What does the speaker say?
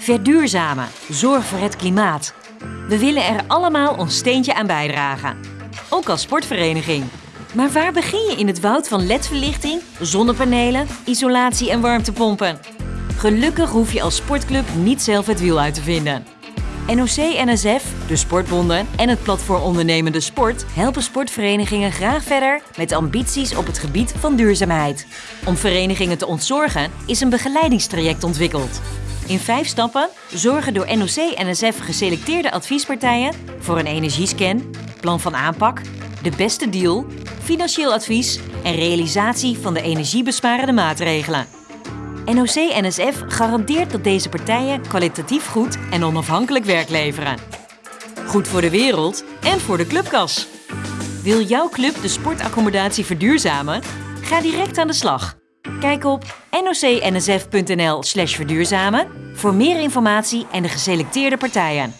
Verduurzamen. Zorg voor het klimaat. We willen er allemaal ons steentje aan bijdragen. Ook als sportvereniging. Maar waar begin je in het woud van ledverlichting, zonnepanelen, isolatie en warmtepompen? Gelukkig hoef je als sportclub niet zelf het wiel uit te vinden. NOC-NSF, de sportbonden en het platform Ondernemende Sport helpen sportverenigingen graag verder met ambities op het gebied van duurzaamheid. Om verenigingen te ontzorgen is een begeleidingstraject ontwikkeld. In vijf stappen zorgen door NOC-NSF geselecteerde adviespartijen voor een energiescan, plan van aanpak, de beste deal, financieel advies en realisatie van de energiebesparende maatregelen. NOC-NSF garandeert dat deze partijen kwalitatief goed en onafhankelijk werk leveren. Goed voor de wereld en voor de clubkas. Wil jouw club de sportaccommodatie verduurzamen? Ga direct aan de slag. Kijk op nocnsf.nl/verduurzamen voor meer informatie en de geselecteerde partijen.